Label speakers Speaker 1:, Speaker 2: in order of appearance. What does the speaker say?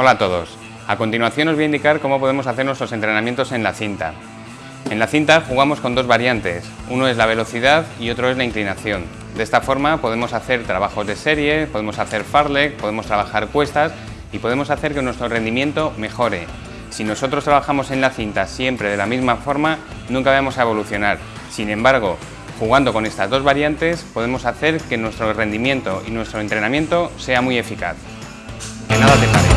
Speaker 1: Hola a todos. A continuación os voy a indicar cómo podemos hacer nuestros entrenamientos en la cinta. En la cinta jugamos con dos variantes, uno es la velocidad y otro es la inclinación. De esta forma podemos hacer trabajos de serie, podemos hacer farlek, podemos trabajar cuestas y podemos hacer que nuestro rendimiento mejore. Si nosotros trabajamos en la cinta siempre de la misma forma, nunca vamos a evolucionar. Sin embargo, jugando con estas dos variantes podemos hacer que nuestro rendimiento y nuestro entrenamiento sea muy eficaz. Que nada te